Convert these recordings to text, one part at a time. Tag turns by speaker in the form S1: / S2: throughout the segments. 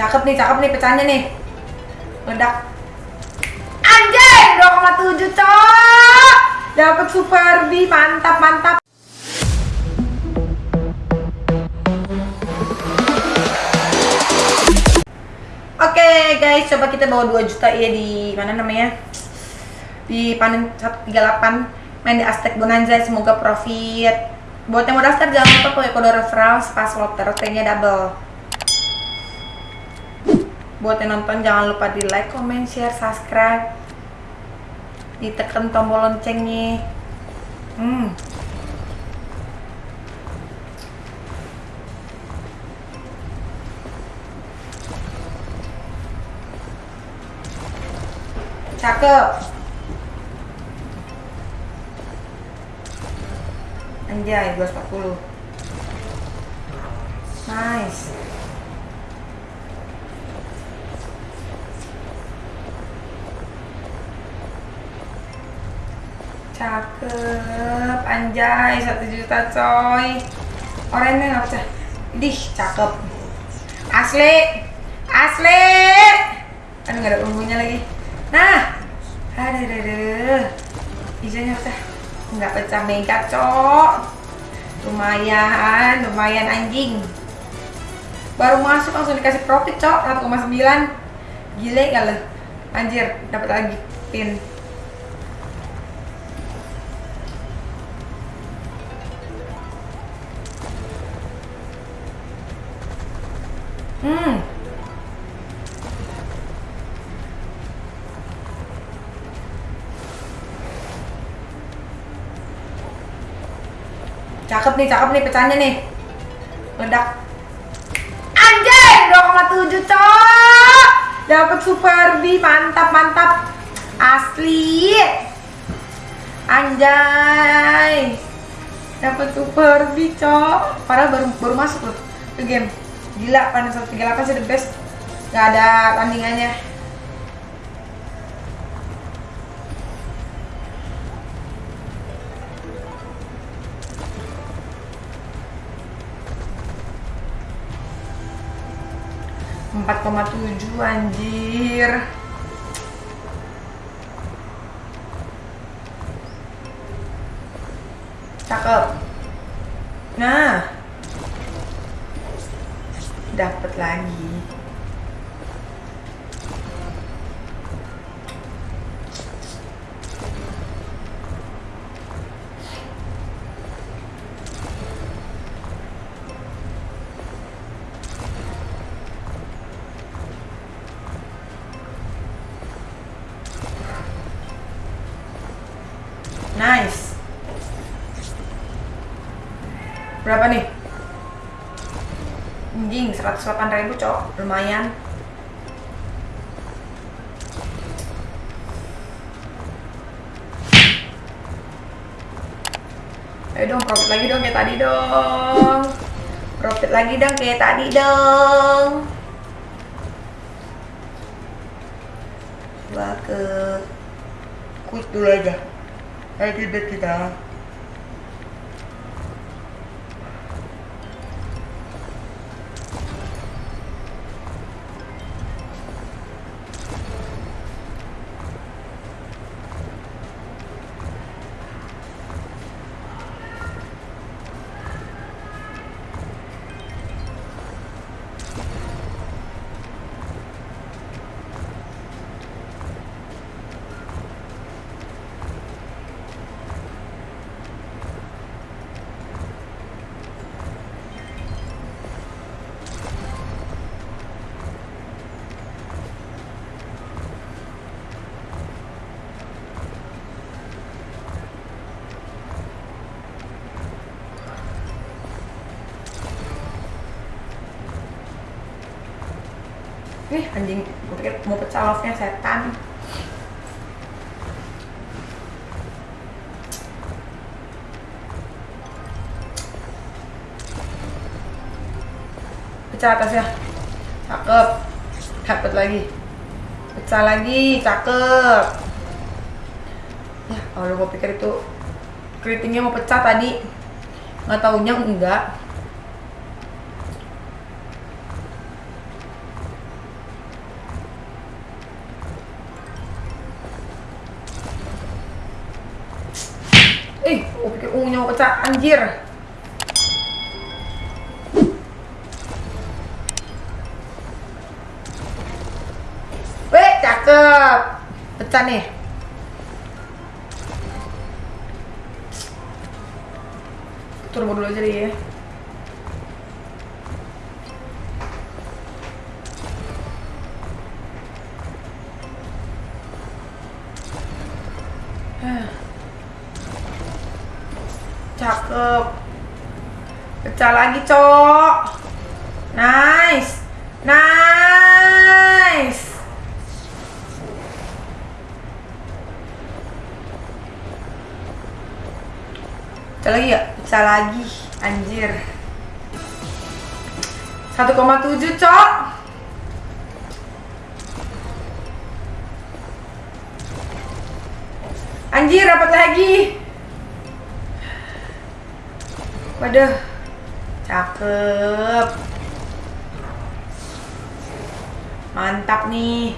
S1: Cakep nih, cakep nih pecahnya nih. Meledak. Anjay, 2,7 cok. Dapat super B, mantap, mantap. Oke guys, coba kita bawa 2 juta ya di mana namanya? Di panen 138 main di Aztec Bonanza semoga profit. Buat yang mau daftar jangan lupa pakai kode referral pas T-nya double. Buat yang nonton jangan lupa di like, comment, share, subscribe. Ditekan tombol loncengnya. Hmm. Cakep. Anjay, 240. Nice. Cakep, anjay, satu juta coy. Orangnya nggak pecah. Dih, cakep. Asli, asli. Aduh, nggak ada ungunya lagi. Nah, aduh, aduh, aduh. Hijaunya pecah. Nggak pecah mega, cok. Lumayan, lumayan anjing. Baru masuk langsung dikasih profit, cok. 1,9. Gile kali. Anjir, dapat lagi pin. Hmm. Cakep nih, cakep nih pecahnya nih. Meledak. Anjay, 2,7 cok. Dapat super B, mantap, mantap. Asli. Anjay. Dapat super B, cok. Padahal baru baru masuk loh ke game. Gila, panen 138 sih the best. Gak ada tandingannya. empat koma tujuh anjir cakep nah dapat lagi Nice. Berapa nih? Anjing, 108 ribu cok, lumayan. Ayo dong, profit lagi dong kayak tadi dong. Profit lagi dong kayak tadi dong. Coba ke quick dulu aja. Ayo kita Ih anjing, gue pikir mau pecah love-nya setan. Pecah atasnya. Cakep. Dapat lagi. Pecah lagi, cakep. Ya, kalau gue pikir itu keritingnya mau pecah tadi. Nggak taunya enggak. Ungunya mau pecah anjir Weh, cakep. Pecah nih. Turbo dulu aja deh ya. Cakep. Pecah lagi, Cok. Nice. Nice. Pecah lagi ya? Pecah lagi. Anjir. 1,7, Cok. Anjir, dapat lagi. Waduh. Cakep. Mantap nih.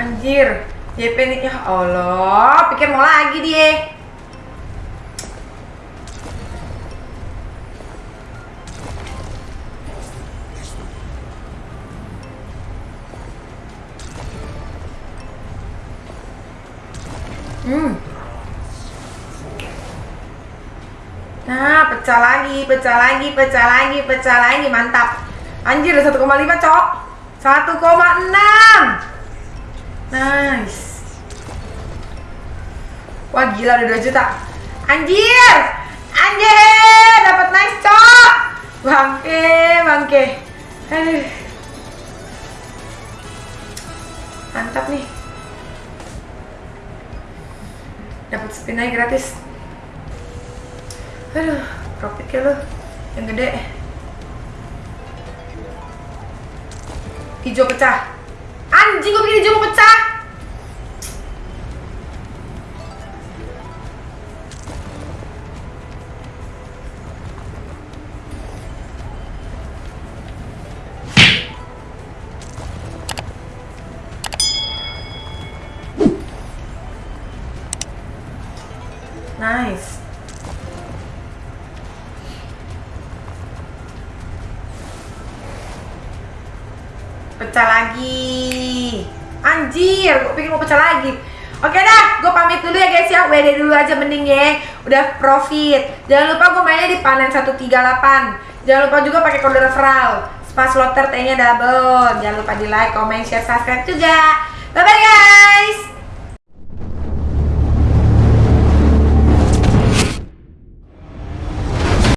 S1: Anjir. JP nih ya Allah, pikir mau lagi dia. Nah, pecah lagi, pecah lagi, pecah lagi, pecah lagi, mantap. Anjir, 1,5 cok. 1,6. Nice. Wah, gila udah 2 juta. Anjir! Anjir! Dapat nice, cok. Bangke, bangke. Aduh. Mantap nih dapat spin gratis aduh profit ya yang gede. Hijau pecah. Anjing gue pikir hijau pecah. Nice. Pecah lagi. Anjir, gue pikir mau pecah lagi. Oke dah, gue pamit dulu ya guys ya. WD dulu aja mending ya. Udah profit. Jangan lupa gue mainnya di panen 138. Jangan lupa juga pakai kode referral. Spas lotter T-nya double. Jangan lupa di like, comment, share, subscribe juga. Bye bye guys.